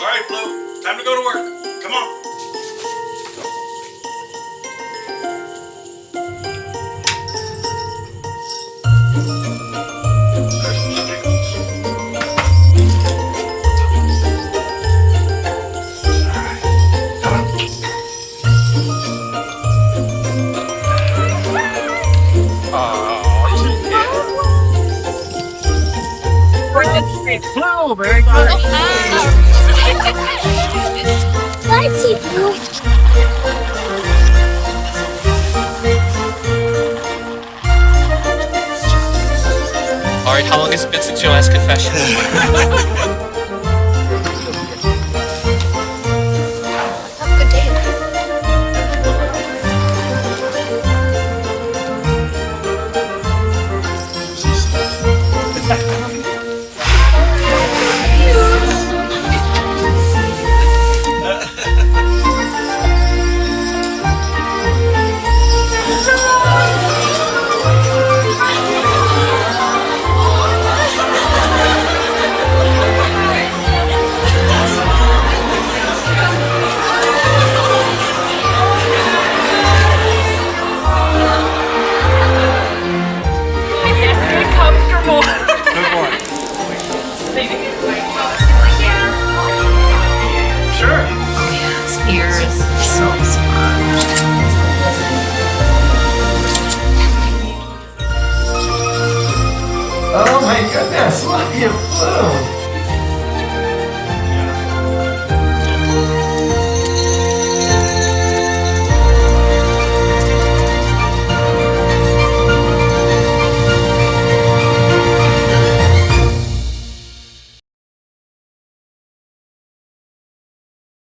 All right, Flo. Time to go to work. Come on. Blue, very Alright, how long has it been since your last confession? Sure. His ears so smart. Oh my goodness, look at Blue.